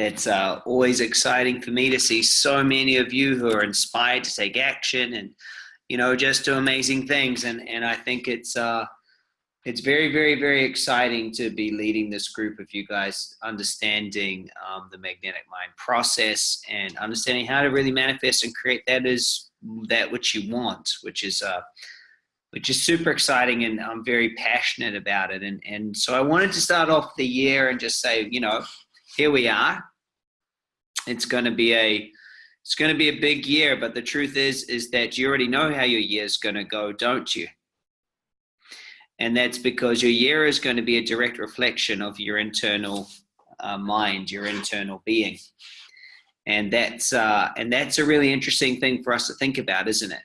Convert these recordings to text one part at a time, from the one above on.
That's uh, always exciting for me to see so many of you who are inspired to take action and, you know, just do amazing things. And, and I think it's, uh, it's very, very, very exciting to be leading this group of you guys, understanding um, the magnetic mind process and understanding how to really manifest and create that is that which you want, which is uh, which is super exciting, and I'm very passionate about it. And and so I wanted to start off the year and just say, you know, here we are. It's going to be a it's going to be a big year, but the truth is is that you already know how your year is going to go, don't you? And that's because your year is going to be a direct reflection of your internal uh, mind, your internal being. And that's, uh, and that's a really interesting thing for us to think about, isn't it?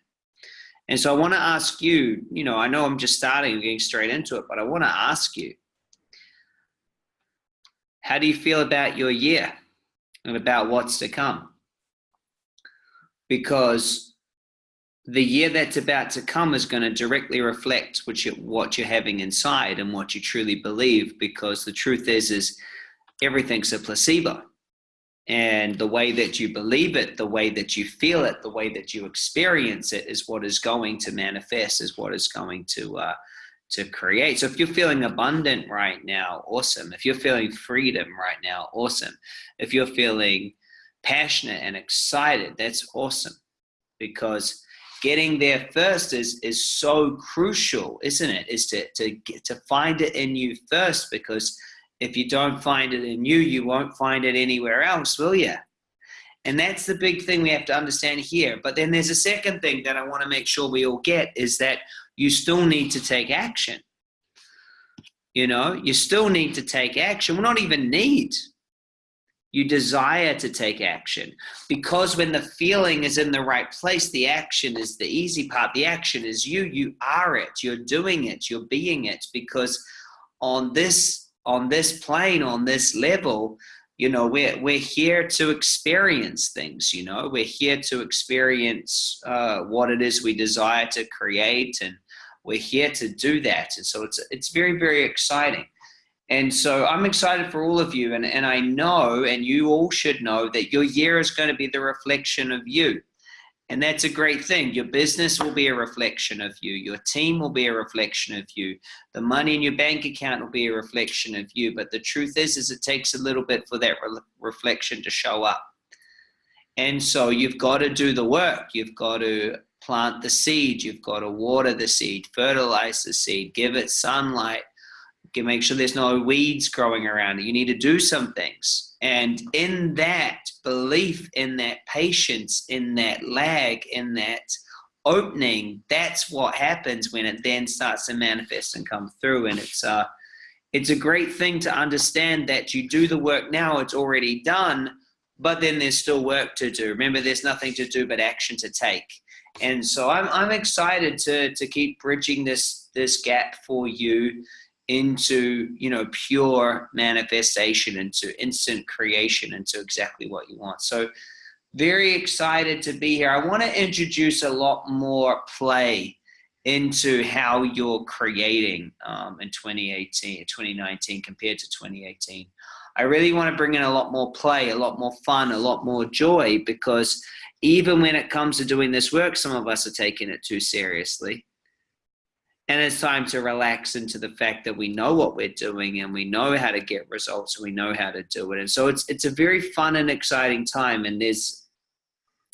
And so I want to ask you, you know, I know I'm just starting getting straight into it, but I want to ask you, how do you feel about your year and about what's to come? Because the year that's about to come is going to directly reflect what, you, what you're having inside and what you truly believe because the truth is is everything's a placebo and the way that you believe it the way that you feel it the way that you experience it is what is going to manifest is what is going to uh, to create. So if you're feeling abundant right now awesome. If you're feeling freedom right now awesome. If you're feeling passionate and excited that's awesome. Because getting there first is is so crucial isn't it? Is to to get to find it in you first because if you don't find it in you you won't find it anywhere else will you and that's the big thing we have to understand here. But then there's a second thing that i want to make sure we all get is that you still need to take action. You know you still need to take action. Well not even need. You desire to take action. Because when the feeling is in the right place the action is the easy part. The action is you. You are it. You're doing it. You're being it. Because on this on this plane on this level you know we're we're here to experience things you know. We're here to experience uh, what it is we desire to create and we're here to do that and so it's it's very very exciting and so I'm excited for all of you. And, and I know, and you all should know, that your year is going to be the reflection of you. And that's a great thing. Your business will be a reflection of you. Your team will be a reflection of you. The money in your bank account will be a reflection of you. But the truth is, is it takes a little bit for that re reflection to show up. And so you've got to do the work. You've got to plant the seed. You've got to water the seed, fertilize the seed, give it sunlight, make sure there's no weeds growing around it. You need to do some things. And in that belief, in that patience, in that lag, in that opening, that's what happens when it then starts to manifest and come through. And it's uh it's a great thing to understand that you do the work now, it's already done, but then there's still work to do. Remember, there's nothing to do but action to take. And so I'm, I'm excited to, to keep bridging this, this gap for you into you know pure manifestation into instant creation into exactly what you want. So very excited to be here. I want to introduce a lot more play into how you're creating um, in 2018 2019 compared to 2018 i really want to bring in a lot more play a lot more fun a lot more joy because even when it comes to doing this work some of us are taking it too seriously. And it's time to relax into the fact that we know what we're doing and we know how to get results and we know how to do it. And so it's it's a very fun and exciting time and there's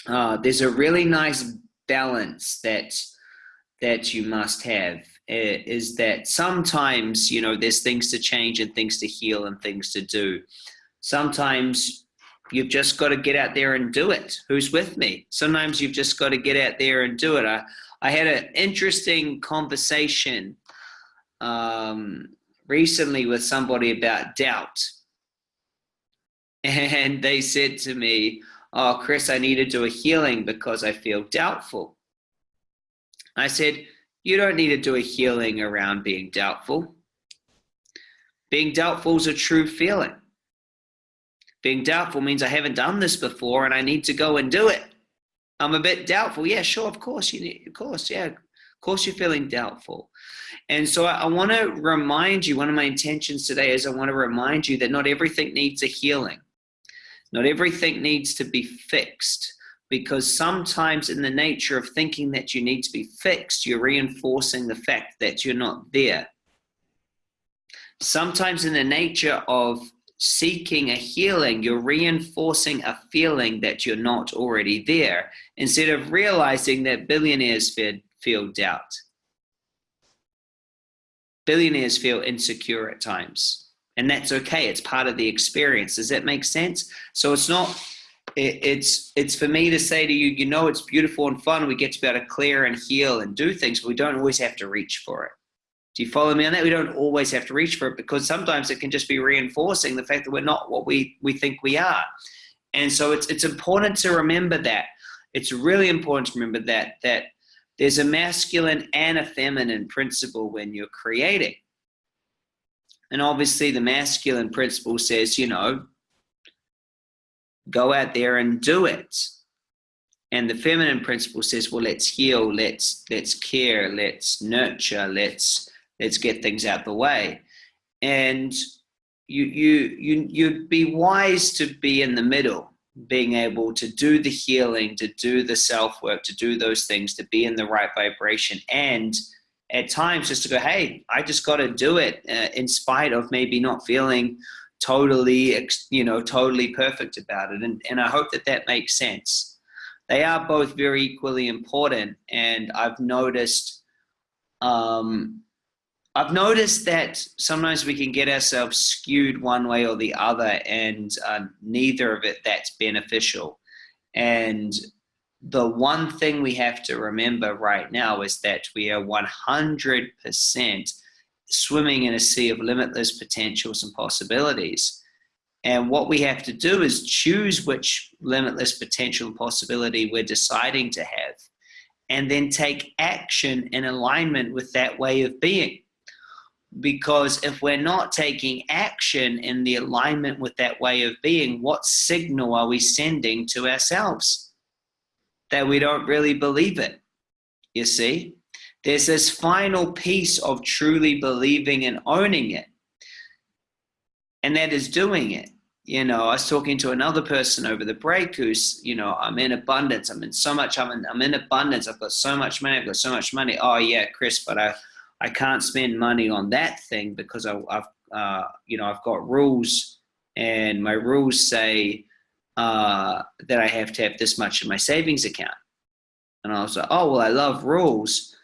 uh, there's a really nice balance that that you must have is that sometimes you know there's things to change and things to heal and things to do sometimes you've just got to get out there and do it who's with me sometimes you've just got to get out there and do it I, I had an interesting conversation um, recently with somebody about doubt. And they said to me, oh, Chris, I need to do a healing because I feel doubtful. I said, you don't need to do a healing around being doubtful. Being doubtful is a true feeling. Being doubtful means I haven't done this before and I need to go and do it. I'm a bit doubtful. Yeah, sure, of course you need, of course, yeah, of course you're feeling doubtful. And so I, I want to remind you, one of my intentions today is I want to remind you that not everything needs a healing. Not everything needs to be fixed because sometimes in the nature of thinking that you need to be fixed, you're reinforcing the fact that you're not there. Sometimes in the nature of seeking a healing, you're reinforcing a feeling that you're not already there instead of realizing that billionaires feel, feel doubt. Billionaires feel insecure at times, and that's okay. It's part of the experience. Does that make sense? So it's not. It, it's it's for me to say to you, you know, it's beautiful and fun. We get to be able to clear and heal and do things, but we don't always have to reach for it. Do you follow me on that? We don't always have to reach for it because sometimes it can just be reinforcing the fact that we're not what we, we think we are. And so it's, it's important to remember that. It's really important to remember that, that there's a masculine and a feminine principle when you're creating. And obviously the masculine principle says, you know, go out there and do it. And the feminine principle says, well, let's heal, let's, let's care, let's nurture, let's, let's get things out the way. And you, you, you, you'd be wise to be in the middle, being able to do the healing, to do the self work, to do those things, to be in the right vibration. And at times just to go, hey, I just got to do it uh, in spite of maybe not feeling totally, you know, totally perfect about it. And, and I hope that that makes sense. They are both very equally important. And I've noticed um, I've noticed that sometimes we can get ourselves skewed one way or the other, and uh, neither of it that's beneficial. And the one thing we have to remember right now is that we are 100% swimming in a sea of limitless potentials and possibilities. And what we have to do is choose which limitless potential and possibility we're deciding to have, and then take action in alignment with that way of being because if we're not taking action in the alignment with that way of being, what signal are we sending to ourselves? That we don't really believe it. You see? There's this final piece of truly believing and owning it. And that is doing it. You know, I was talking to another person over the break who's, you know, I'm in abundance. I'm in so much, I'm in, I'm in abundance. I've got so much money. I've got so much money. Oh, yeah, Chris, but I, I can't spend money on that thing because I, have uh, you know, I've got rules and my rules say uh, that I have to have this much in my savings account. And I was like, oh, well, I love rules.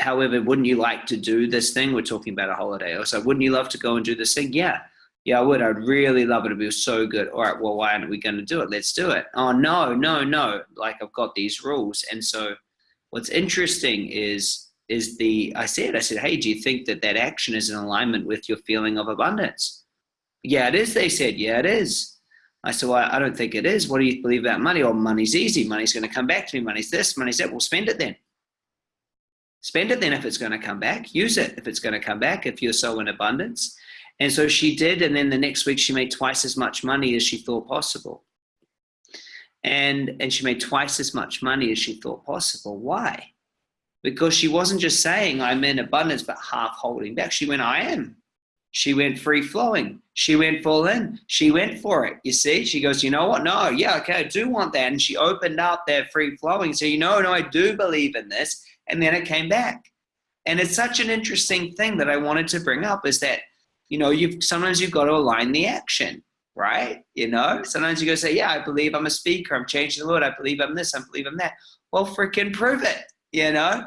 However, wouldn't you like to do this thing? We're talking about a holiday. Was like, wouldn't you love to go and do this thing? Yeah. Yeah, I would. I'd really love it. It'd be so good. All right, well, why aren't we going to do it? Let's do it. Oh, no, no, no. Like, I've got these rules. And so what's interesting is is the, I said, I said, hey, do you think that that action is in alignment with your feeling of abundance? Yeah, it is. They said, yeah, it is. I said, well, I don't think it is. What do you believe about money? Oh, money's easy. Money's going to come back to me. Money's this, money's that. Well, spend it then. Spend it then if it's going to come back. Use it if it's going to come back, if you're so in abundance. And so she did. And then the next week, she made twice as much money as she thought possible. And, and she made twice as much money as she thought possible. Why? because she wasn't just saying I'm in abundance, but half holding back. She went, I am. She went free flowing. She went full in. She went for it. You see, she goes, you know what? No, yeah, okay, I do want that. And she opened up that free flowing. So, you know, no, I do believe in this. And then it came back. And it's such an interesting thing that I wanted to bring up is that, you know, you've sometimes you've got to align the action, right? You know, sometimes you go say, yeah, I believe I'm a speaker. I'm changing the Lord. I believe I'm this. I believe I'm that. Well, freaking prove it you know,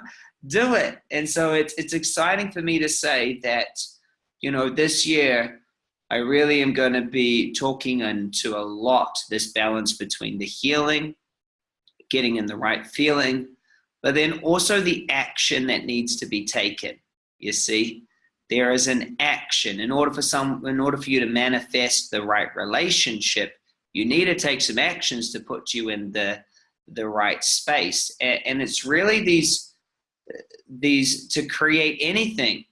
do it. And so it's, it's exciting for me to say that, you know, this year, I really am going to be talking into a lot this balance between the healing, getting in the right feeling, but then also the action that needs to be taken. You see, there is an action in order for some, in order for you to manifest the right relationship, you need to take some actions to put you in the the right space. And, and it's really these, these, to create anything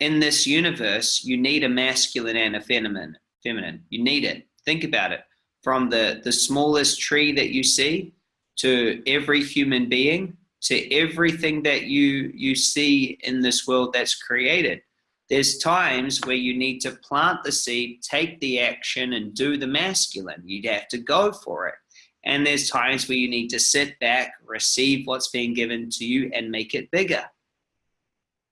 in this universe, you need a masculine and a feminine. Feminine. You need it. Think about it. From the, the smallest tree that you see to every human being to everything that you you see in this world that's created. there's times where you need to plant the seed, take the action, and do the masculine. You'd have to go for it. And there's times where you need to sit back, receive what's being given to you, and make it bigger.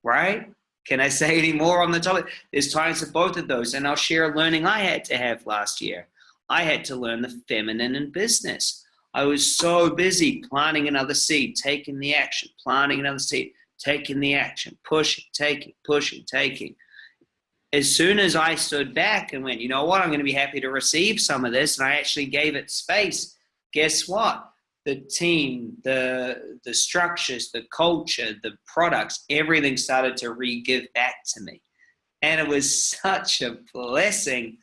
Right? Can I say any more on the topic? There's times for both of those. And I'll share a learning I had to have last year. I had to learn the feminine in business. I was so busy planting another seed, taking the action, planting another seed, taking the action, pushing, taking, pushing, taking. As soon as I stood back and went, you know what, I'm going to be happy to receive some of this, and I actually gave it space, guess what? The team, the, the structures, the culture, the products, everything started to re give back to me. And it was such a blessing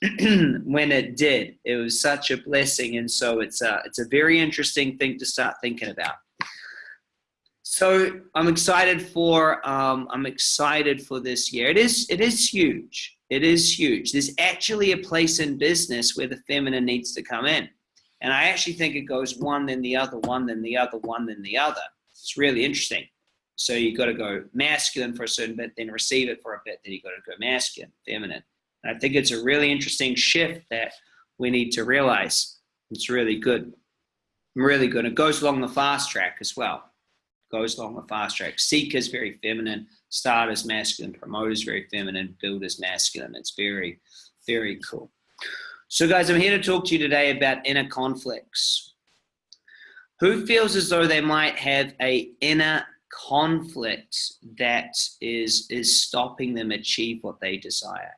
when it did. It was such a blessing. And so it's a, it's a very interesting thing to start thinking about. So I'm excited for um, I'm excited for this year. It is it is huge. It is huge. There's actually a place in business where the feminine needs to come in, and I actually think it goes one then the other, one then the other, one then the other. It's really interesting. So you got to go masculine for a certain bit, then receive it for a bit, then you got to go masculine, feminine. I think it's a really interesting shift that we need to realize. It's really good, really good. It goes along the fast track as well It goes along the fast track. Seekers very feminine, starters masculine, promoters very feminine, builders masculine. It's very, very cool. So guys, I'm here to talk to you today about inner conflicts. Who feels as though they might have a inner conflict that is, is stopping them achieve what they desire?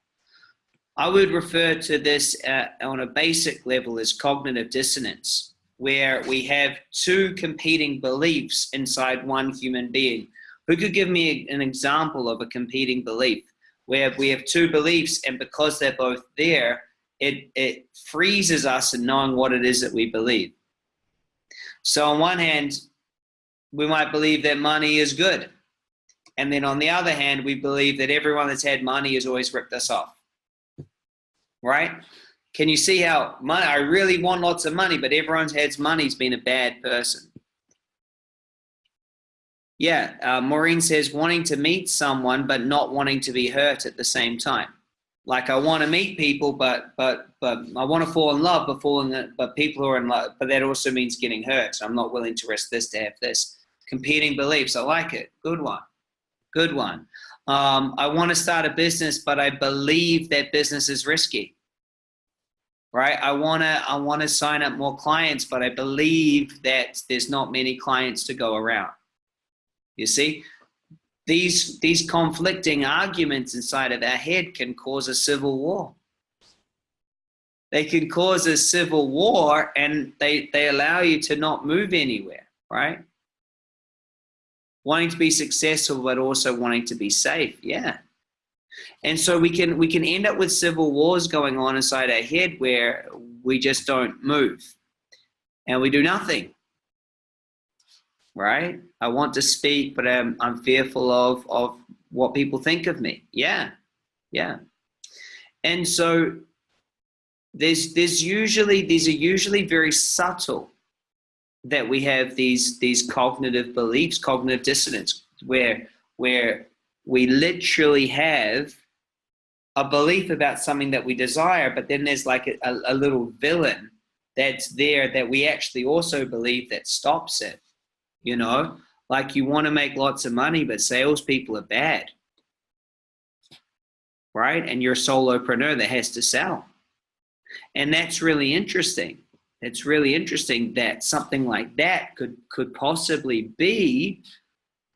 I would refer to this uh, on a basic level as cognitive dissonance where we have two competing beliefs inside one human being. Who could give me an example of a competing belief where we have two beliefs and because they're both there, it, it freezes us in knowing what it is that we believe. So on one hand, we might believe that money is good. And then on the other hand, we believe that everyone that's had money has always ripped us off. Right? Can you see how money, I really want lots of money, but everyone's had money's been a bad person. Yeah, uh, Maureen says wanting to meet someone, but not wanting to be hurt at the same time. Like I want to meet people, but but but I want to fall in love, but falling, but people who are in love, but that also means getting hurt. So I'm not willing to risk this to have this. Competing beliefs, I like it. Good one, good one. Um, I want to start a business, but I believe that business is risky right? I wanna I wanna sign up more clients, but I believe that there's not many clients to go around. You see, these these conflicting arguments inside of our head can cause a civil war. They can cause a civil war, and they they allow you to not move anywhere, right? Wanting to be successful, but also wanting to be safe. Yeah, and so we can we can end up with civil wars going on inside our head where we just don't move. And we do nothing. Right? I want to speak but i'm, I'm fearful of of what people think of me. Yeah. Yeah. And so there's there's usually these are usually very subtle that we have these these cognitive beliefs cognitive dissonance where where we literally have a belief about something that we desire, but then there's like a, a, little villain that's there that we actually also believe that stops it. You know, like you want to make lots of money, but salespeople are bad, right? And you're a solopreneur that has to sell. And that's really interesting. It's really interesting that something like that could could possibly be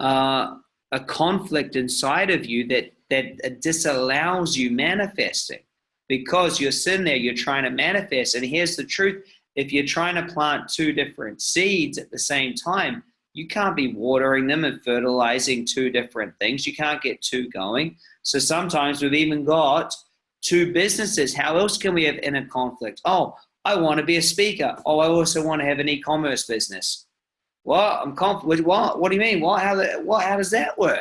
uh, a conflict inside of you that that disallows you manifesting. Because you're sitting there you're trying to manifest. And here's the truth if you're trying to plant two different seeds at the same time you can't be watering them and fertilizing two different things. You can't get two going. So sometimes we've even got two businesses. How else can we have inner conflict? Oh i want to be a speaker oh i also want to have an e-commerce business well, I'm confident. What? What do you mean? What? How? What? How does that work?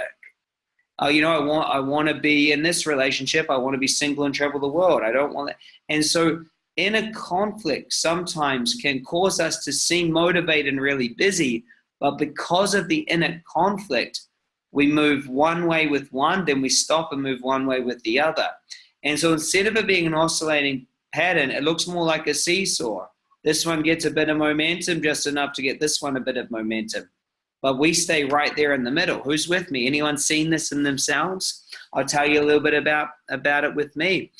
Oh, you know, I want. I want to be in this relationship. I want to be single and travel the world. I don't want that. And so, inner conflict sometimes can cause us to seem motivated and really busy, but because of the inner conflict, we move one way with one, then we stop and move one way with the other. And so instead of it being an oscillating pattern, it looks more like a seesaw. This one gets a bit of momentum, just enough to get this one a bit of momentum. But we stay right there in the middle. Who's with me? Anyone seen this in themselves? I'll tell you a little bit about, about it with me.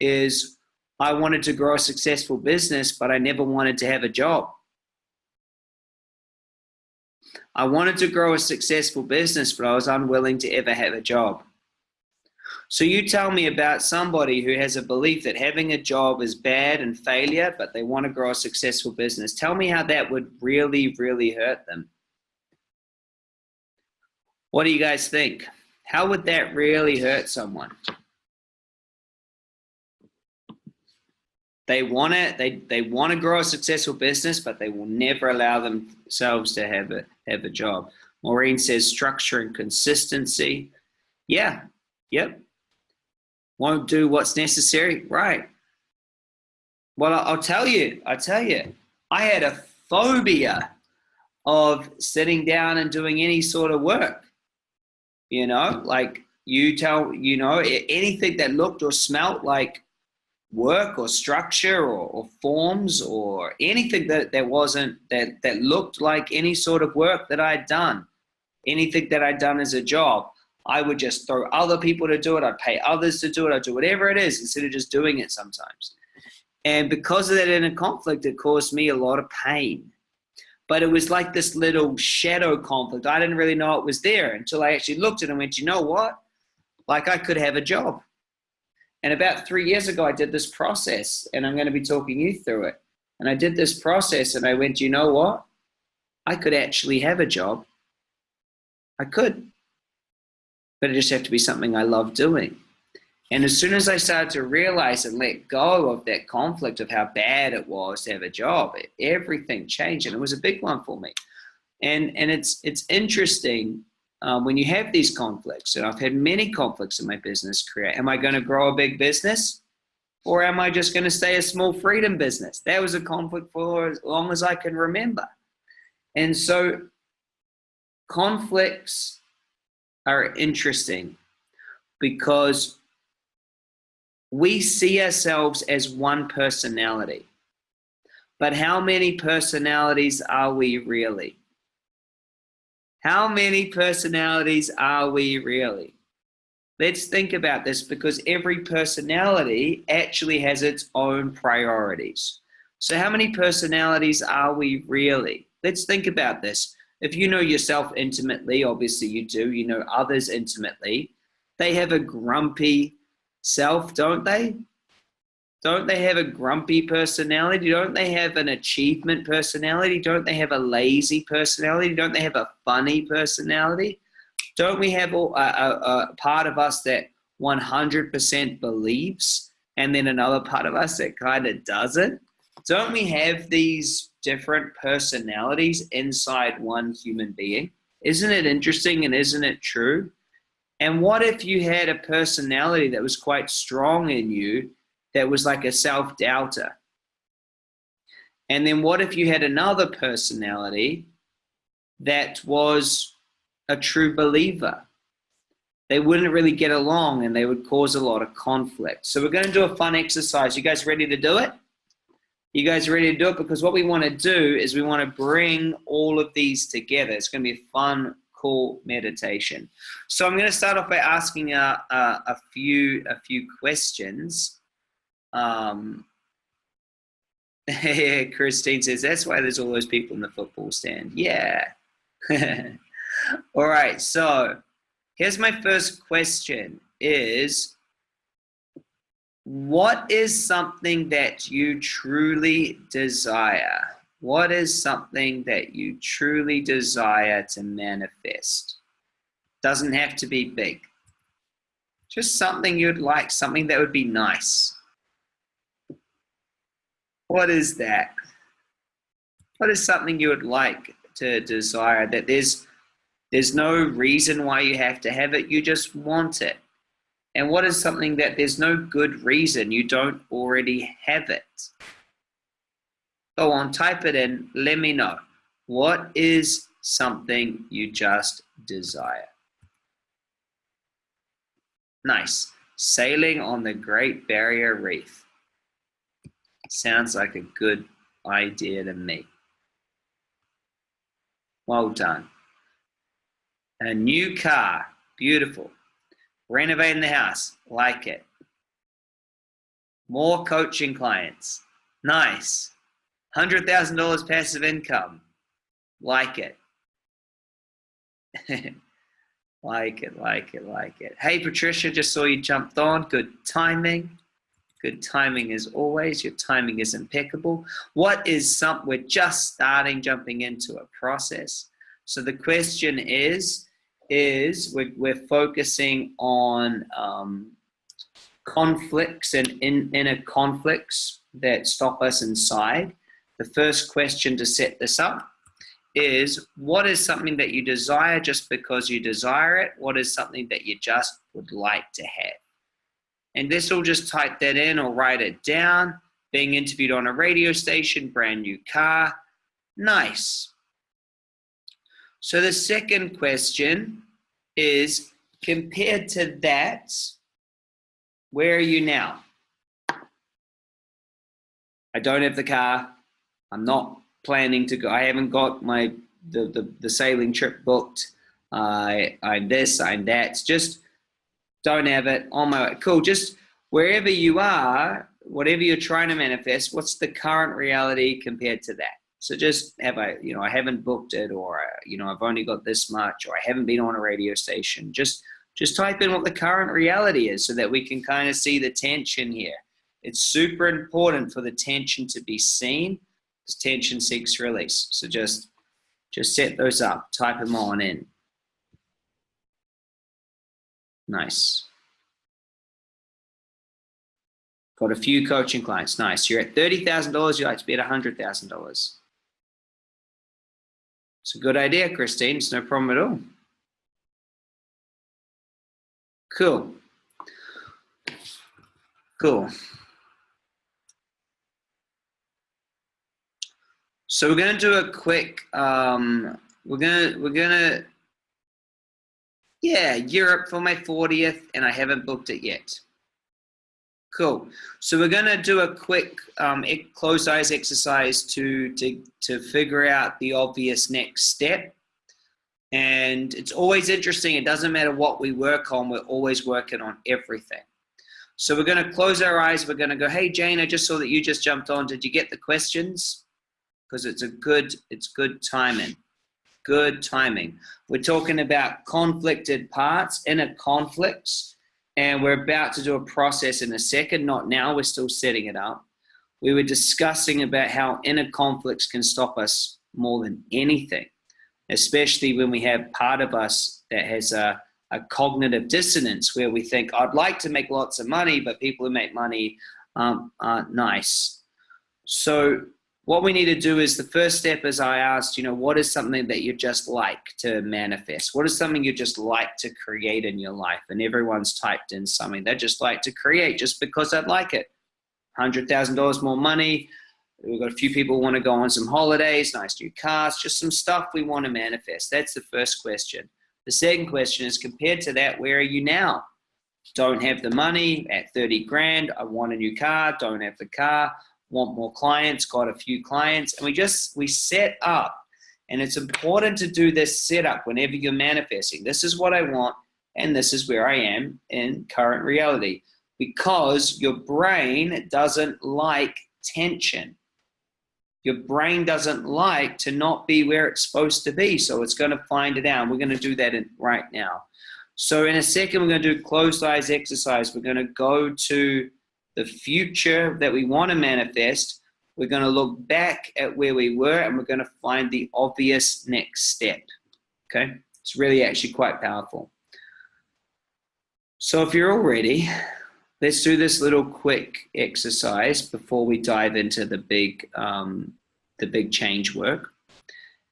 Is I wanted to grow a successful business, but I never wanted to have a job. I wanted to grow a successful business, but I was unwilling to ever have a job. So you tell me about somebody who has a belief that having a job is bad and failure, but they want to grow a successful business. Tell me how that would really, really hurt them. What do you guys think? How would that really hurt someone? They want it. they, they want to grow a successful business, but they will never allow themselves to have a have a job. Maureen says structure and consistency. Yeah, yep, won't do what's necessary. Right. Well, I'll tell you, I tell you, I had a phobia of sitting down and doing any sort of work. You know, like you tell, you know, anything that looked or smelt like work or structure or, or, forms or anything that, that wasn't, that, that looked like any sort of work that I'd done, anything that I'd done as a job. I would just throw other people to do it. I'd pay others to do it. I'd do whatever it is instead of just doing it sometimes. And because of that inner conflict, it caused me a lot of pain. But it was like this little shadow conflict. I didn't really know it was there until I actually looked at it and went, you know what? Like I could have a job. And about three years ago, I did this process, and I'm going to be talking you through it. And I did this process, and I went, you know what? I could actually have a job. I could but it just have to be something I love doing. And as soon as I started to realize and let go of that conflict of how bad it was to have a job, everything changed, and it was a big one for me. And and it's it's interesting um, when you have these conflicts. And I've had many conflicts in my business career. Am I going to grow a big business, or am I just going to stay a small freedom business? That was a conflict for as long as I can remember. And so conflicts are interesting because we see ourselves as one personality. But how many personalities are we really? How many personalities are we really? Let's think about this because every personality actually has its own priorities. So how many personalities are we really? Let's think about this if you know yourself intimately, obviously you do, you know others intimately, they have a grumpy self, don't they? Don't they have a grumpy personality? Don't they have an achievement personality? Don't they have a lazy personality? Don't they have a funny personality? Don't we have a, a, a part of us that 100% believes and then another part of us that kind of doesn't? Don't we have these different personalities inside one human being. Isn't it interesting and isn't it true? And what if you had a personality that was quite strong in you that was like a self doubter? And then what if you had another personality that was a true believer? They wouldn't really get along and they would cause a lot of conflict. So we're going to do a fun exercise. You guys ready to do it? You guys ready to do it? Because what we want to do is we want to bring all of these together. It's going to be a fun, cool meditation. So I'm going to start off by asking a, a, a few a few questions. Um, Christine says that's why there's all those people in the football stand. Yeah. all right. So here's my first question: Is what is something that you truly desire? What is something that you truly desire to manifest? Doesn't have to be big. Just something you'd like, something that would be nice. What is that? What is something you would like to desire that there's there's no reason why you have to have it, you just want it. And what is something that there's no good reason you don't already have it? Go on, type it in, let me know. What is something you just desire? Nice. Sailing on the Great Barrier Reef. Sounds like a good idea to me. Well done. A new car. Beautiful. Renovating the house. Like it. More coaching clients. Nice. $100,000 passive income. Like it. like it, like it, like it. Hey, Patricia, just saw you jumped on. Good timing. Good timing as always. Your timing is impeccable. What is something, we're just starting jumping into a process. So the question is, is we're, we're focusing on um, conflicts and in, inner conflicts that stop us inside. The first question to set this up is what is something that you desire just because you desire it? What is something that you just would like to have? And this will just type that in or write it down. Being interviewed on a radio station, brand new car. Nice. So the second question is compared to that, where are you now? I don't have the car. I'm not planning to go. I haven't got my the, the, the sailing trip booked. I I'm this, I'm that. Just don't have it on my way. Cool. Just wherever you are, whatever you're trying to manifest, what's the current reality compared to that? So just have I, you know, I haven't booked it, or you know, I've only got this much, or I haven't been on a radio station. Just just type in what the current reality is, so that we can kind of see the tension here. It's super important for the tension to be seen. Because tension seeks release. So just just set those up. Type them on in. Nice. Got a few coaching clients. Nice. You're at $30,000. You like to be at $100,000. It's a good idea, Christine. It's no problem at all. Cool. Cool. So we're gonna do a quick. Um, we're gonna we're gonna. Yeah, Europe for my 40th, and I haven't booked it yet. Cool. So we're going to do a quick um, closed eyes exercise to, to, to figure out the obvious next step. And it's always interesting. It doesn't matter what we work on. We're always working on everything. So we're going to close our eyes. We're going to go, hey, Jane, I just saw that you just jumped on. Did you get the questions? Because it's a good, it's good timing. Good timing. We're talking about conflicted parts, inner conflicts and we're about to do a process in a second, not now, we're still setting it up. We were discussing about how inner conflicts can stop us more than anything, especially when we have part of us that has a, a cognitive dissonance where we think, I'd like to make lots of money, but people who make money um, aren't nice. So what we need to do is the first step as I asked, you know, what is something that you just like to manifest? What is something you just like to create in your life? And everyone's typed in something they just like to create just because they'd like it. $100,000 more money. We've got a few people want to go on some holidays, nice new cars, just some stuff we want to manifest. That's the first question. The second question is compared to that, where are you now? Don't have the money at 30 grand. I want a new car, don't have the car want more clients, got a few clients, and we just, we set up. And it's important to do this setup whenever you're manifesting. This is what I want, and this is where I am in current reality. Because your brain doesn't like tension. Your brain doesn't like to not be where it's supposed to be, so it's going to find it out. We're going to do that in, right now. So in a second, we're going to do closed eyes exercise. We're going to go to the future that we want to manifest, we're going to look back at where we were and we're going to find the obvious next step. Okay, it's really actually quite powerful. So if you're all ready, let's do this little quick exercise before we dive into the big, um, the big change work.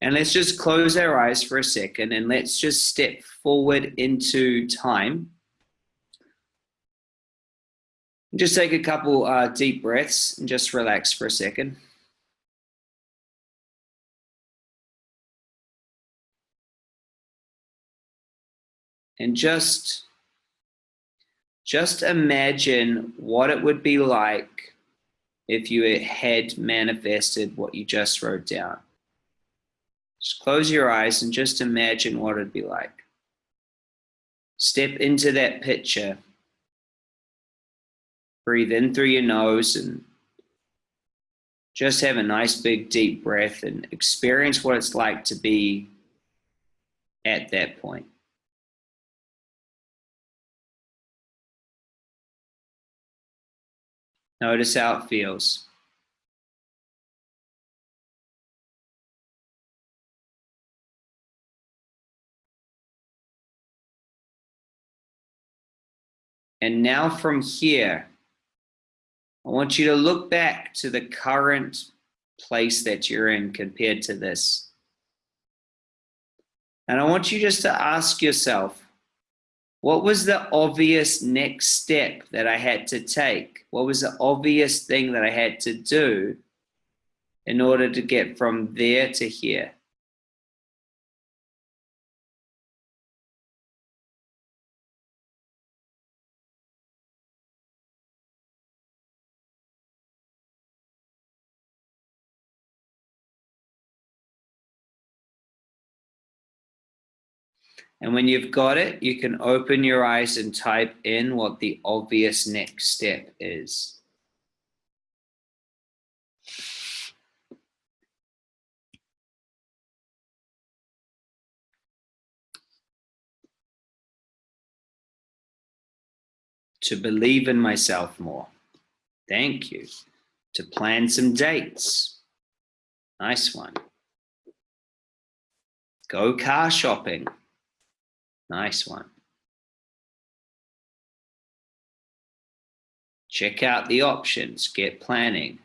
And let's just close our eyes for a second and let's just step forward into time just take a couple uh, deep breaths and just relax for a second. And just just imagine what it would be like if you had manifested what you just wrote down. Just close your eyes and just imagine what it'd be like. Step into that picture. Breathe in through your nose and just have a nice big deep breath and experience what it's like to be at that point. Notice how it feels. And now from here, I want you to look back to the current place that you're in compared to this. And I want you just to ask yourself, what was the obvious next step that I had to take? What was the obvious thing that I had to do in order to get from there to here? And when you've got it, you can open your eyes and type in what the obvious next step is. To believe in myself more. Thank you. To plan some dates. Nice one. Go car shopping. Nice one. Check out the options, get planning.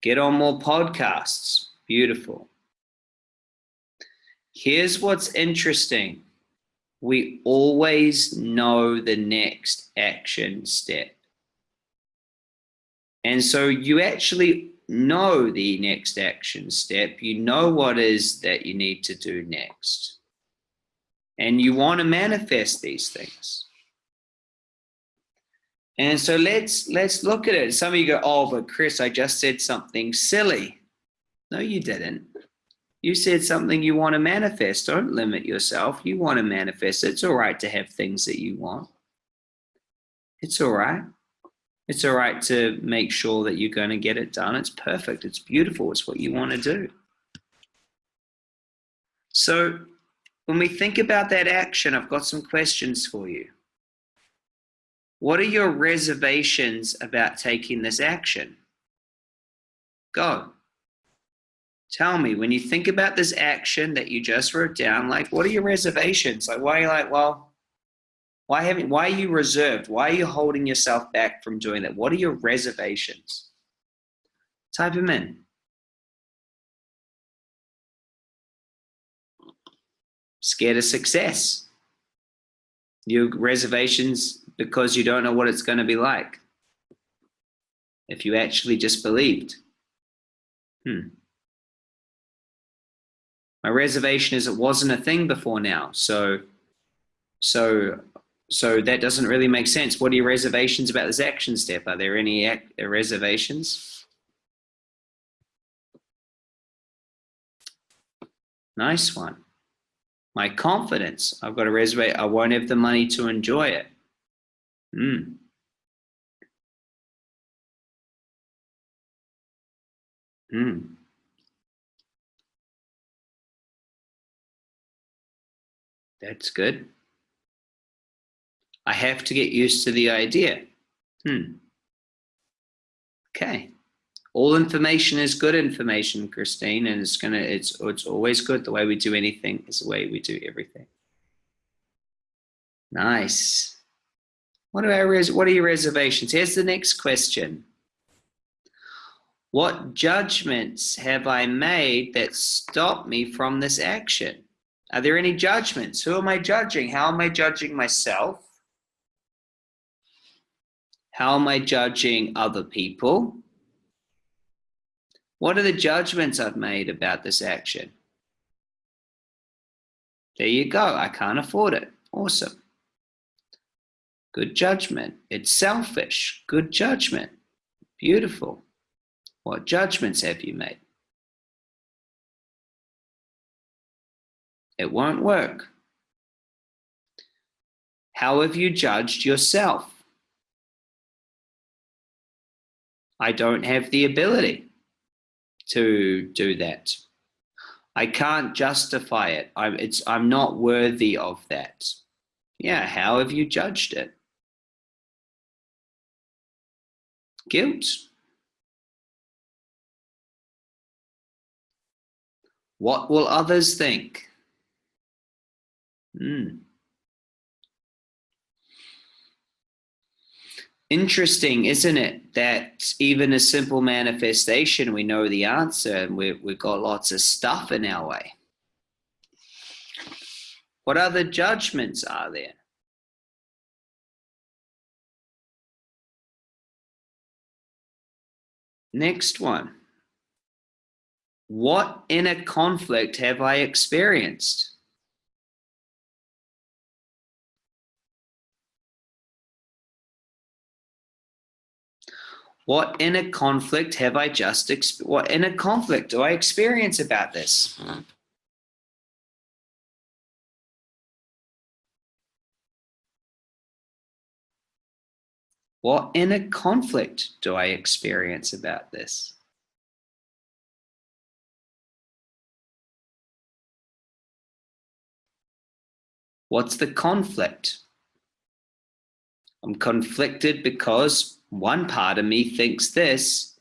Get on more podcasts. Beautiful. Here's what's interesting. We always know the next action step. And so you actually know the next action step. You know what is that you need to do next and you want to manifest these things. And so let's let's look at it. Some of you go, oh, but Chris, I just said something silly. No, you didn't. You said something you want to manifest. Don't limit yourself. You want to manifest. It's all right to have things that you want. It's all right. It's all right to make sure that you're going to get it done. It's perfect. It's beautiful. It's what you want to do. So when we think about that action, I've got some questions for you. What are your reservations about taking this action? Go. Tell me, when you think about this action that you just wrote down, like, what are your reservations? Like, why are you like, well, why haven't, why are you reserved? Why are you holding yourself back from doing that? What are your reservations? Type them in. Scared of success. Your reservations because you don't know what it's going to be like. If you actually just believed. Hmm. My reservation is it wasn't a thing before now. So, so, so that doesn't really make sense. What are your reservations about this action step? Are there any reservations? Nice one my confidence. I've got to reserve. I won't have the money to enjoy it. Hmm. Hmm. That's good. I have to get used to the idea. Hmm. Okay all information is good information, Christine, and it's gonna it's it's always good. The way we do anything is the way we do everything. Nice. What are our what are your reservations? Here's the next question. What judgments have I made that stop me from this action? Are there any judgments? Who am I judging? How am I judging myself? How am I judging other people? What are the judgments I've made about this action? There you go. I can't afford it. Awesome. Good judgment. It's selfish. Good judgment. Beautiful. What judgments have you made? It won't work. How have you judged yourself? I don't have the ability to do that. I can't justify it. I'm, it's, I'm not worthy of that. Yeah, how have you judged it? Guilt. What will others think? Hmm. Interesting, isn't it, that even a simple manifestation, we know the answer and we, we've got lots of stuff in our way. What other judgments are there? Next one. What inner conflict have I experienced? What inner conflict have I just, what inner conflict do I experience about this? What inner conflict do I experience about this? What's the conflict? I'm conflicted because one part of me thinks this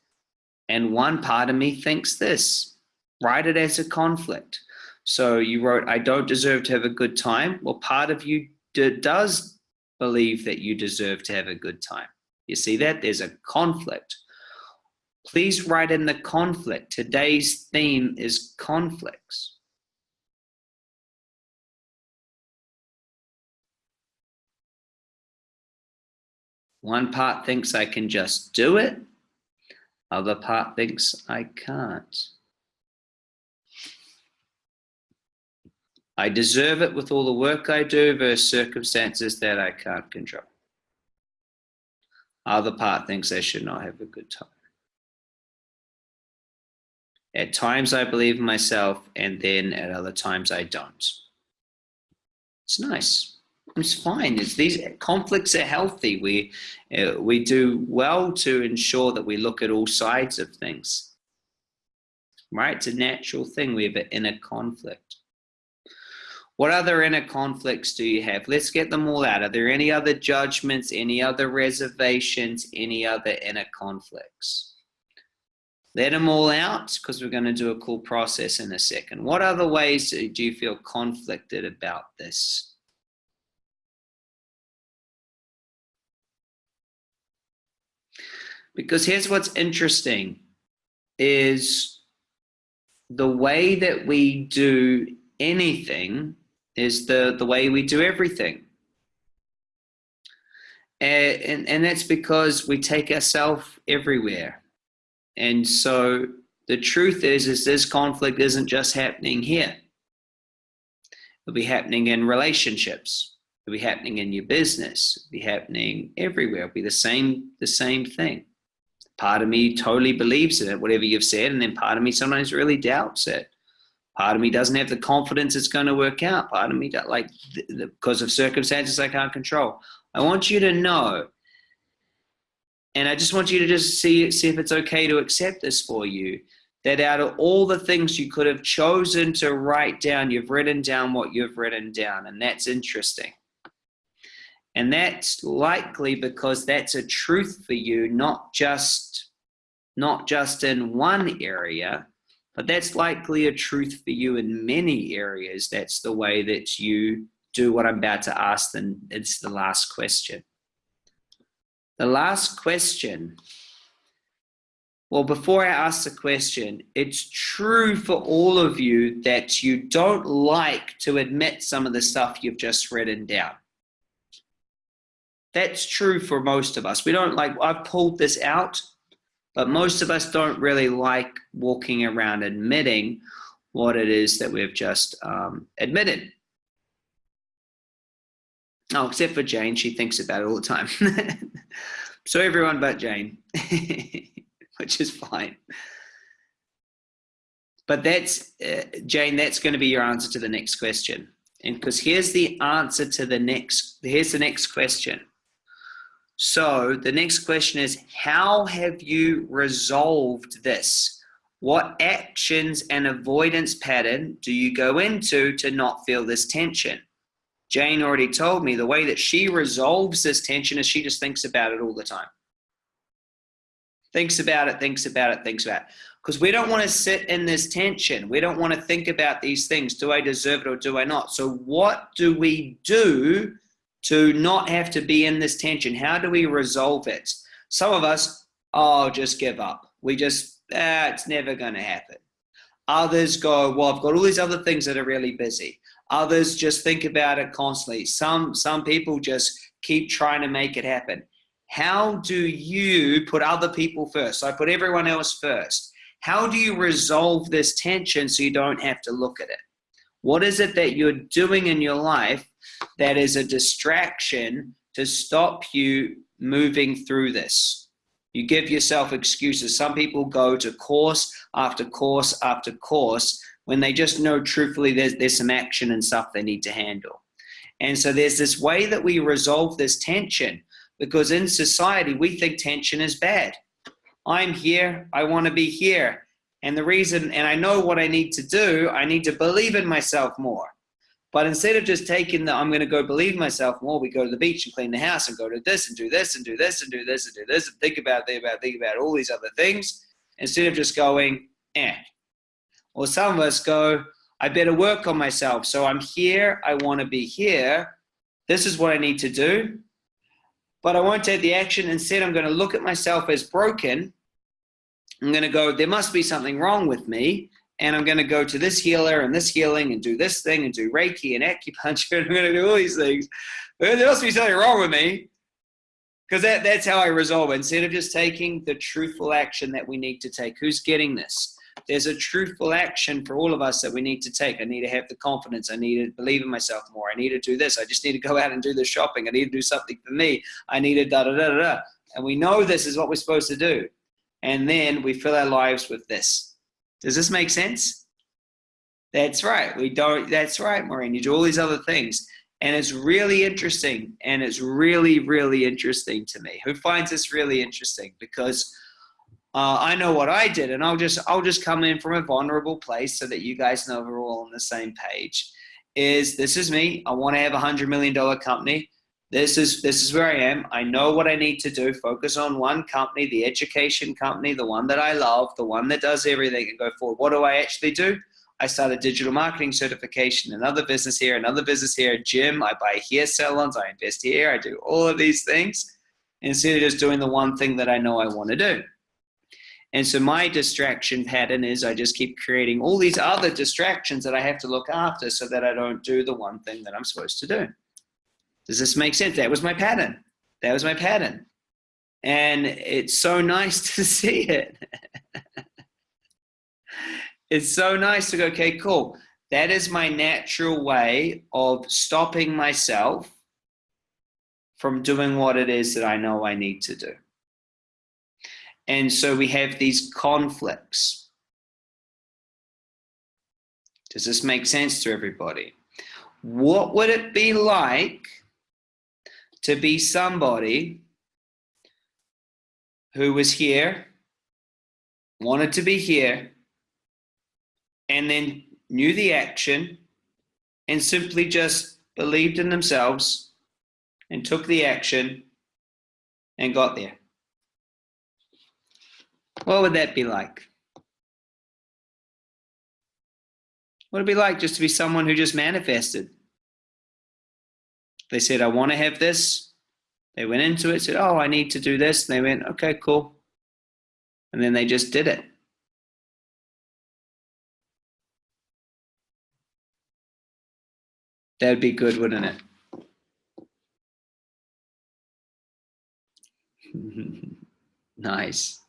and one part of me thinks this. Write it as a conflict. So you wrote, I don't deserve to have a good time. Well, part of you does believe that you deserve to have a good time. You see that? There's a conflict. Please write in the conflict. Today's theme is conflicts. One part thinks I can just do it. Other part thinks I can't. I deserve it with all the work I do versus circumstances that I can't control. Other part thinks I should not have a good time. At times I believe in myself and then at other times I don't. It's nice it's fine. It's these conflicts are healthy. We uh, we do well to ensure that we look at all sides of things. Right? It's a natural thing. We have an inner conflict. What other inner conflicts do you have? Let's get them all out. Are there any other judgments, any other reservations, any other inner conflicts? Let them all out because we're going to do a cool process in a second. What other ways do you feel conflicted about this? Because here's what's interesting is the way that we do anything is the, the way we do everything. And, and, and that's because we take ourselves everywhere. And so the truth is, is this conflict isn't just happening here. It'll be happening in relationships. It'll be happening in your business. It'll be happening everywhere. It'll be the same, the same thing part of me totally believes in it, whatever you've said, and then part of me sometimes really doubts it. Part of me doesn't have the confidence it's going to work out. Part of me, like, because of circumstances I can't control. I want you to know, and I just want you to just see, see if it's okay to accept this for you, that out of all the things you could have chosen to write down, you've written down what you've written down, and that's interesting. And that's likely because that's a truth for you, not just, not just in one area, but that's likely a truth for you in many areas. That's the way that you do what I'm about to ask, then it's the last question. The last question, well, before I ask the question, it's true for all of you that you don't like to admit some of the stuff you've just written down. That's true for most of us. We don't like, I've pulled this out, but most of us don't really like walking around admitting what it is that we've just um, admitted. Oh, except for Jane, she thinks about it all the time. so everyone but Jane, which is fine. But that's, uh, Jane, that's going to be your answer to the next question. And because here's the answer to the next, here's the next question. So the next question is, how have you resolved this? What actions and avoidance pattern do you go into to not feel this tension? Jane already told me the way that she resolves this tension is she just thinks about it all the time. Thinks about it, thinks about it, thinks about it. Because we don't want to sit in this tension. We don't want to think about these things. Do I deserve it or do I not? So what do we do to not have to be in this tension? How do we resolve it? Some of us, oh, just give up. We just, ah, it's never going to happen. Others go, well, I've got all these other things that are really busy. Others just think about it constantly. Some, some people just keep trying to make it happen. How do you put other people first? I put everyone else first. How do you resolve this tension so you don't have to look at it? What is it that you're doing in your life that is a distraction to stop you moving through this. You give yourself excuses. Some people go to course after course after course when they just know truthfully there's, there's some action and stuff they need to handle. And so there's this way that we resolve this tension because in society we think tension is bad. I'm here, I want to be here. And the reason, and I know what I need to do, I need to believe in myself more. But instead of just taking the, I'm going to go believe myself more, we go to the beach and clean the house and go to this and do this and do this and do this and do this and think about, think about, think about all these other things instead of just going, eh. Or some of us go, I better work on myself. So I'm here, I want to be here. This is what I need to do. But I won't take the action. Instead, I'm going to look at myself as broken. I'm going to go, there must be something wrong with me and I'm going to go to this healer and this healing and do this thing and do Reiki and acupuncture and I'm going to do all these things. But there must be something wrong with me because that, that's how I resolve it. Instead of just taking the truthful action that we need to take. Who's getting this? There's a truthful action for all of us that we need to take. I need to have the confidence. I need to believe in myself more. I need to do this. I just need to go out and do the shopping. I need to do something for me. I need to da da da da. And we know this is what we're supposed to do. And then we fill our lives with this does this make sense? That's right. We don't, that's right, Maureen. You do all these other things. And it's really interesting. And it's really, really interesting to me. Who finds this really interesting? Because uh, I know what I did, and I'll just I'll just come in from a vulnerable place so that you guys know we're all on the same page. Is this is me? I want to have a hundred million dollar company. This is this is where I am. I know what I need to do. Focus on one company, the education company, the one that I love, the one that does everything, and go forward. What do I actually do? I start a digital marketing certification, another business here, another business here, a gym. I buy hair salons. I invest here. I do all of these things instead of just doing the one thing that I know I want to do. And so my distraction pattern is I just keep creating all these other distractions that I have to look after so that I don't do the one thing that I'm supposed to do. Does this make sense? That was my pattern. That was my pattern. And it's so nice to see it. it's so nice to go, okay, cool. That is my natural way of stopping myself from doing what it is that I know I need to do. And so we have these conflicts. Does this make sense to everybody? What would it be like to be somebody who was here, wanted to be here, and then knew the action and simply just believed in themselves and took the action and got there. What would that be like? What would it be like just to be someone who just manifested? They said, I want to have this. They went into it, said, oh, I need to do this. And they went, okay, cool. And then they just did it. That'd be good, wouldn't it? nice.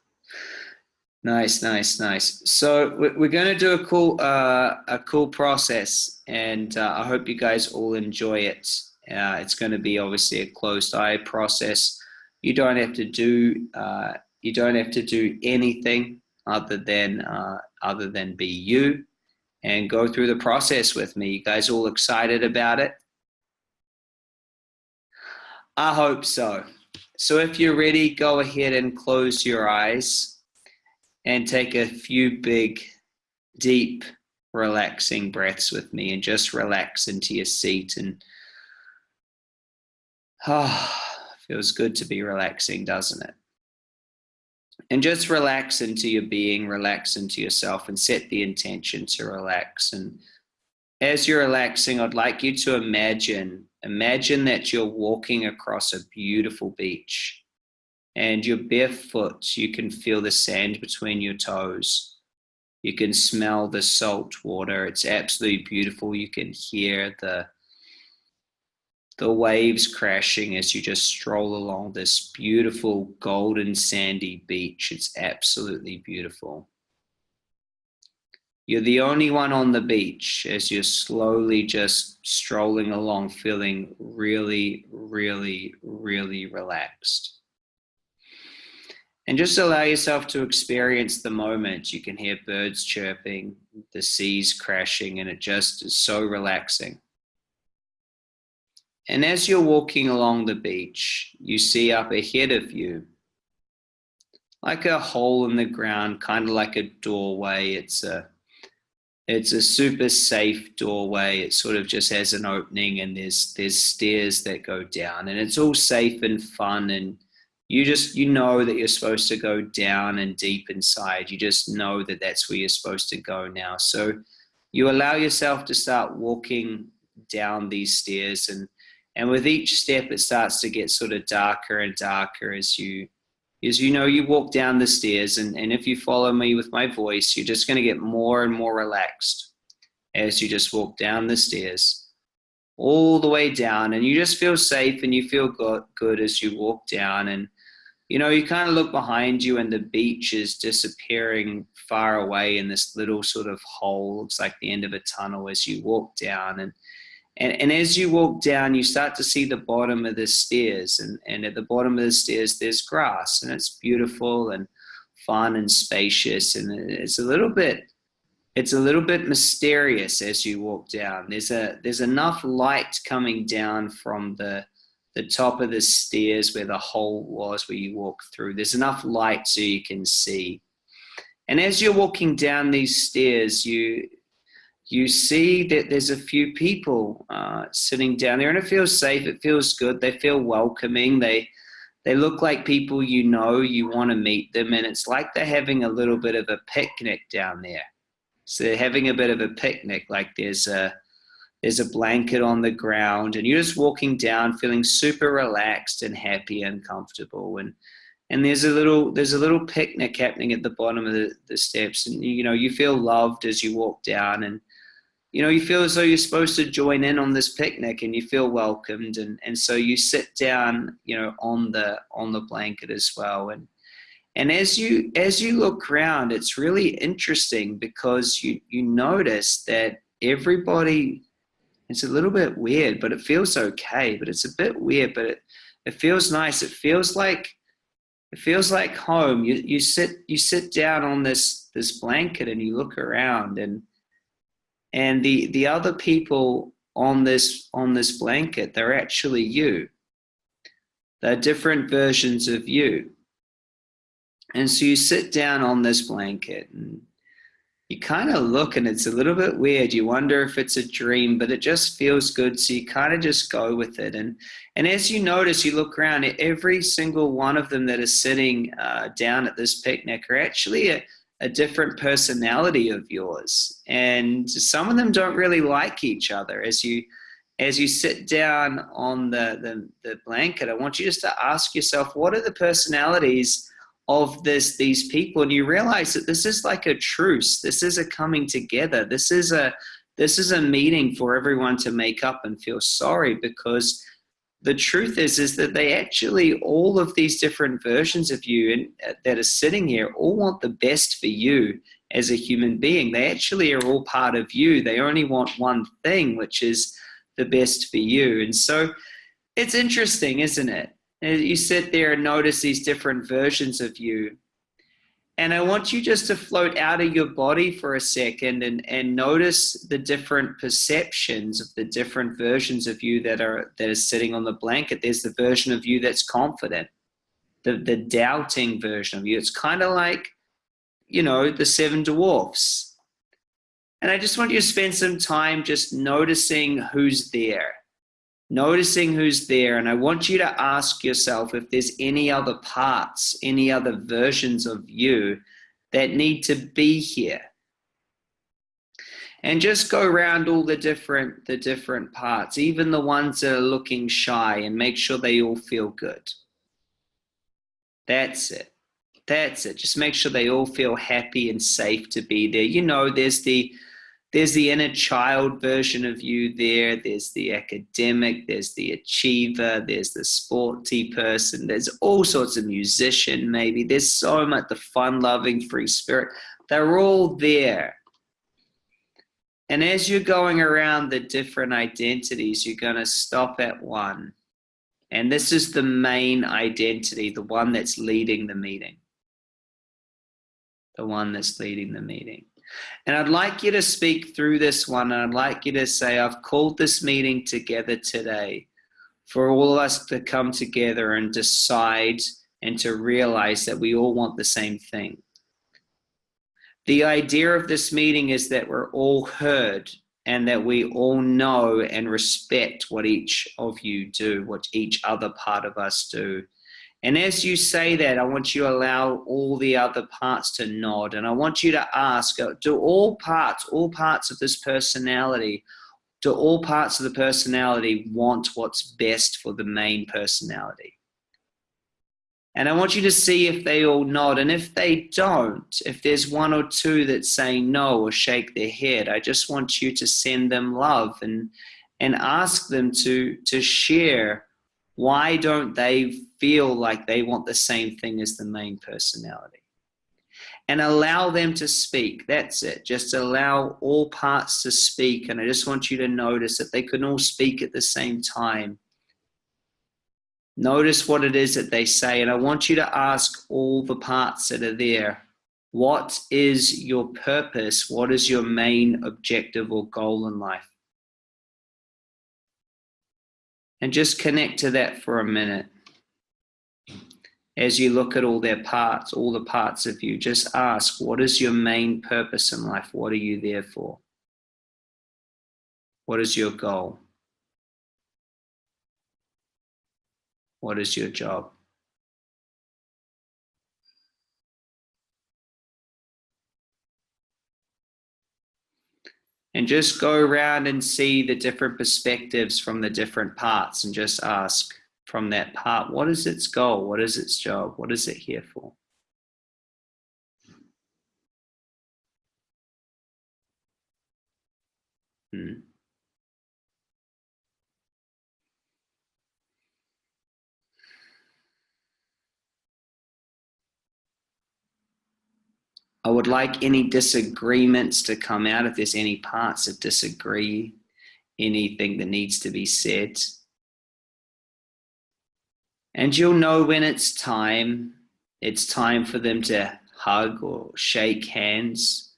Nice, nice, nice. So we're going to do a cool, uh, a cool process, and uh, I hope you guys all enjoy it Uh, it's going to be obviously a closed eye process. You don't have to do uh, you don't have to do anything other than uh, other than be you and go through the process with me. You guys all excited about it? I hope so. So if you're ready, go ahead and close your eyes and take a few big, deep, relaxing breaths with me and just relax into your seat and oh, feels good to be relaxing, doesn't it? And just relax into your being, relax into yourself and set the intention to relax. And as you're relaxing, I'd like you to imagine Imagine that you're walking across a beautiful beach and you're barefoot. You can feel the sand between your toes. You can smell the salt water. It's absolutely beautiful. You can hear the the waves crashing as you just stroll along this beautiful golden sandy beach. It's absolutely beautiful. You're the only one on the beach as you're slowly just strolling along, feeling really, really, really relaxed. And just allow yourself to experience the moment. You can hear birds chirping, the seas crashing, and it just is so relaxing. And as you're walking along the beach, you see up ahead of you, like a hole in the ground, kind of like a doorway. It's a it's a super safe doorway. It sort of just has an opening and there's there's stairs that go down and it's all safe and fun and you just you know that you're supposed to go down and deep inside. You just know that that's where you're supposed to go now. So you allow yourself to start walking down these stairs and and with each step it starts to get sort of darker and darker as you is you know you walk down the stairs and, and if you follow me with my voice you're just going to get more and more relaxed as you just walk down the stairs all the way down. And you just feel safe and you feel good, good as you walk down. And you know you kind of look behind you and the beach is disappearing far away in this little sort of hole. Looks like the end of a tunnel as you walk down. And and, and as you walk down, you start to see the bottom of the stairs. And, and at the bottom of the stairs, there's grass. And it's beautiful and fun and spacious. And it's a little bit it's a little bit mysterious as you walk down. There's a there's enough light coming down from the the top of the stairs where the hole was where you walk through. There's enough light so you can see. And as you're walking down these stairs, you you see that there's a few people uh, sitting down there and it feels safe it feels good they feel welcoming they they look like people you know you want to meet them and it's like they're having a little bit of a picnic down there. So they're having a bit of a picnic like there's a there's a blanket on the ground and you're just walking down feeling super relaxed and happy and comfortable and and there's a little there's a little picnic happening at the bottom of the, the steps and you know you feel loved as you walk down and you know, you feel as though you're supposed to join in on this picnic and you feel welcomed. And, and so you sit down, you know, on the, on the blanket as well. And, and as you, as you look around, it's really interesting because you, you notice that everybody, it's a little bit weird, but it feels okay, but it's a bit weird, but it, it feels nice. It feels like, it feels like home. You, you sit, you sit down on this, this blanket and you look around and, and the the other people on this on this blanket they're actually you. They're different versions of you. And so you sit down on this blanket and you kind of look and it's a little bit weird. You wonder if it's a dream but it just feels good so you kind of just go with it. And and as you notice you look around every single one of them that is sitting uh, down at this picnic are actually a, a different personality of yours. And some of them don't really like each other. As you as you sit down on the, the, the blanket i want you just to ask yourself what are the personalities of this these people? And you realize that this is like a truce. This is a coming together. This is a this is a meeting for everyone to make up and feel sorry because the truth is is that they actually all of these different versions of you uh, that are sitting here all want the best for you as a human being they actually are all part of you they only want one thing which is the best for you. And so it's interesting, isn't it? You sit there and notice these different versions of you. And I want you just to float out of your body for a second and, and notice the different perceptions of the different versions of you that are that are sitting on the blanket. There's the version of you that's confident, the, the doubting version of you. It's kind of like, you know, the seven dwarfs. And I just want you to spend some time just noticing who's there noticing who's there. And I want you to ask yourself if there's any other parts, any other versions of you that need to be here. And just go around all the different the different parts, even the ones that are looking shy, and make sure they all feel good. That's it. That's it. Just make sure they all feel happy and safe to be there. You know, there's the there's the inner child version of you there. There's the academic, there's the achiever, there's the sporty person, there's all sorts of musician, maybe. There's so much the fun loving free spirit. They're all there. And as you're going around the different identities, you're going to stop at one. And this is the main identity, the one that's leading the meeting. The one that's leading the meeting. And I'd like you to speak through this one. And I'd like you to say, I've called this meeting together today for all of us to come together and decide and to realize that we all want the same thing. The idea of this meeting is that we're all heard and that we all know and respect what each of you do, what each other part of us do. And as you say that, I want you to allow all the other parts to nod. And I want you to ask uh, do all parts, all parts of this personality, do all parts of the personality want what's best for the main personality? And I want you to see if they all nod. And if they don't, if there's one or two that say no or shake their head, I just want you to send them love and, and ask them to, to share why don't they feel like they want the same thing as the main personality? And allow them to speak. That's it. Just allow all parts to speak. And I just want you to notice that they can all speak at the same time. Notice what it is that they say. And I want you to ask all the parts that are there what is your purpose? What is your main objective or goal in life? And just connect to that for a minute. As you look at all their parts, all the parts of you, just ask, what is your main purpose in life? What are you there for? What is your goal? What is your job? and just go around and see the different perspectives from the different parts and just ask from that part, what is its goal? What is its job? What is it here for? Hmm. I would like any disagreements to come out if there's any parts that disagree, anything that needs to be said. And you'll know when it's time. It's time for them to hug or shake hands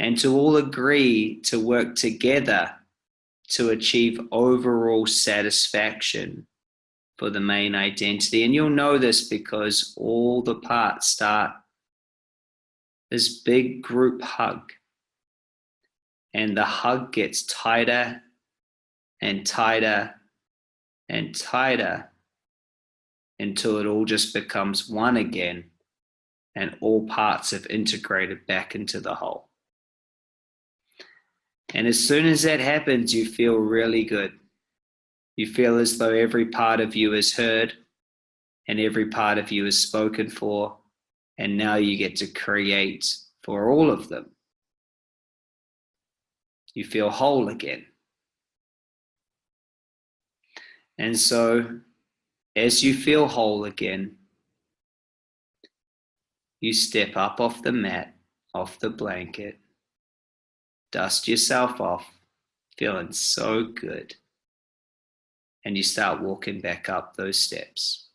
and to all agree to work together to achieve overall satisfaction for the main identity. And you'll know this because all the parts start this big group hug. And the hug gets tighter and tighter and tighter until it all just becomes one again and all parts have integrated back into the whole. And as soon as that happens, you feel really good. You feel as though every part of you is heard and every part of you is spoken for and now you get to create for all of them. You feel whole again. And so, as you feel whole again, you step up off the mat, off the blanket, dust yourself off, feeling so good. and you start walking back up those steps.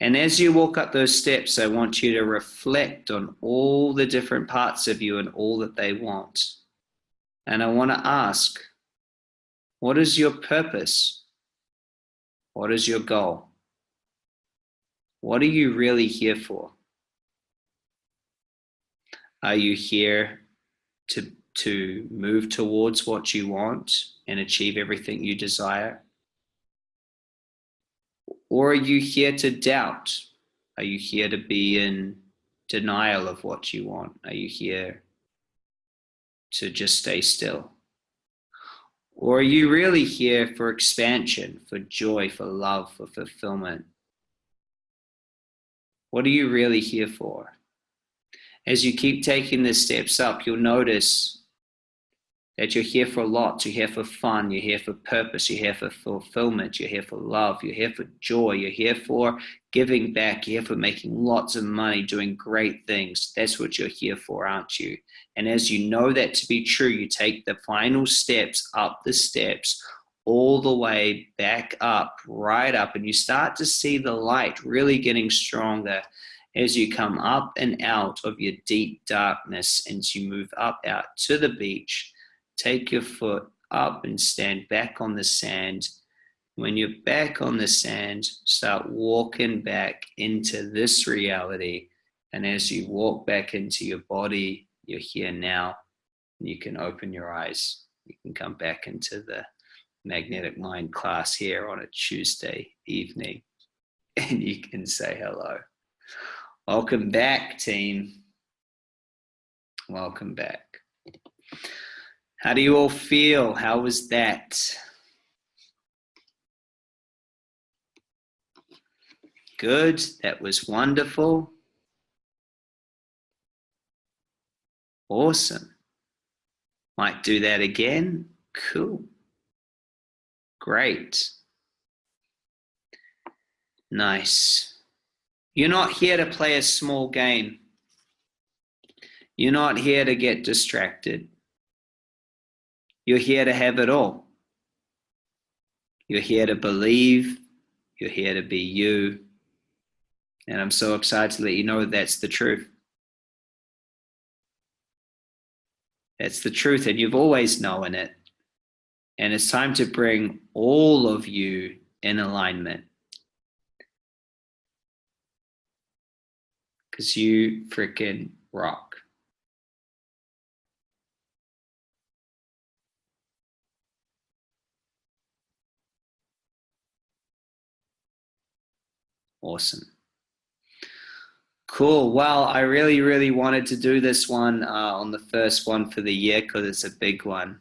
And as you walk up those steps, I want you to reflect on all the different parts of you and all that they want. And I want to ask, what is your purpose? What is your goal? What are you really here for? Are you here to, to move towards what you want and achieve everything you desire? Or are you here to doubt? Are you here to be in denial of what you want? Are you here to just stay still? Or are you really here for expansion, for joy, for love, for fulfillment? What are you really here for? As you keep taking the steps up, you'll notice that you're here for a lot. You're here for fun. You're here for purpose. You're here for fulfillment. You're here for love. You're here for joy. You're here for giving back. Here for making lots of money, doing great things. That's what you're here for, aren't you? And as you know that to be true, you take the final steps up the steps all the way back up, right up, and you start to see the light really getting stronger as you come up and out of your deep darkness and you move up out to the beach take your foot up and stand back on the sand. When you're back on the sand, start walking back into this reality. And as you walk back into your body, you're here now. You can open your eyes. You can come back into the magnetic mind class here on a Tuesday evening and you can say hello. Welcome back, team. Welcome back. How do you all feel? How was that? Good. That was wonderful. Awesome. Might do that again. Cool. Great. Nice. You're not here to play a small game. You're not here to get distracted. You're here to have it all. You're here to believe. You're here to be you. And I'm so excited to let you know that's the truth. That's the truth, and you've always known it. And it's time to bring all of you in alignment. Because you freaking rock. Awesome. Cool. Well, I really, really wanted to do this one uh, on the first one for the year because it's a big one.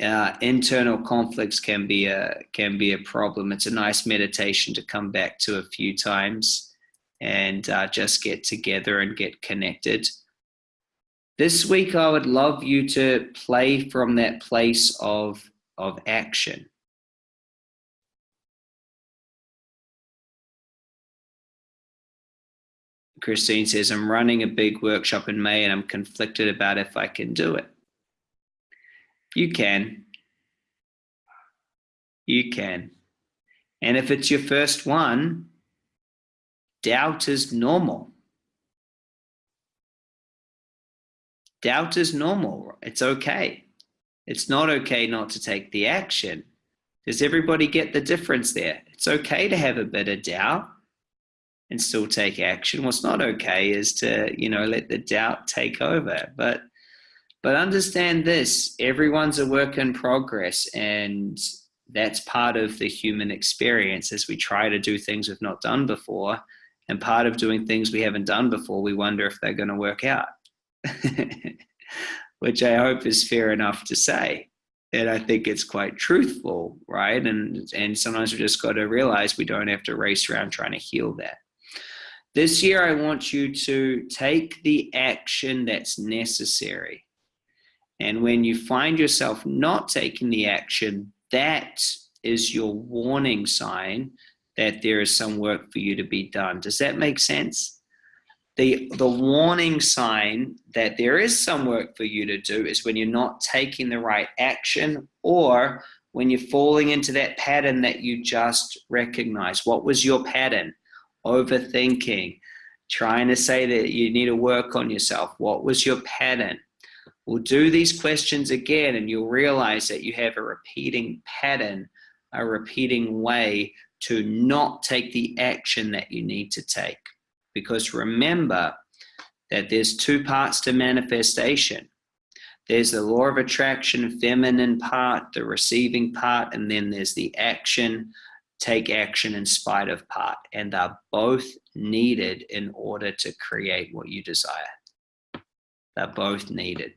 Uh, internal conflicts can be a can be a problem. It's a nice meditation to come back to a few times and uh, just get together and get connected. This week, I would love you to play from that place of of action. Christine says, I'm running a big workshop in May and I'm conflicted about if I can do it. You can. You can. And if it's your first one, doubt is normal. Doubt is normal. It's okay. It's not okay not to take the action. Does everybody get the difference there? It's okay to have a bit of doubt and still take action. What's not okay is to, you know, let the doubt take over. But but understand this, everyone's a work in progress and that's part of the human experience as we try to do things we've not done before. And part of doing things we haven't done before, we wonder if they're going to work out, which I hope is fair enough to say. And I think it's quite truthful, right? And, and sometimes we just got to realize we don't have to race around trying to heal that. This year, I want you to take the action that's necessary. And when you find yourself not taking the action, that is your warning sign that there is some work for you to be done. Does that make sense? The, the warning sign that there is some work for you to do is when you're not taking the right action or when you're falling into that pattern that you just recognize. What was your pattern? Overthinking, trying to say that you need to work on yourself. What was your pattern? We'll do these questions again and you'll realize that you have a repeating pattern, a repeating way to not take the action that you need to take. Because remember that there's two parts to manifestation. There's the law of attraction, feminine part, the receiving part, and then there's the action, take action in spite of part. And they're both needed in order to create what you desire. They're both needed.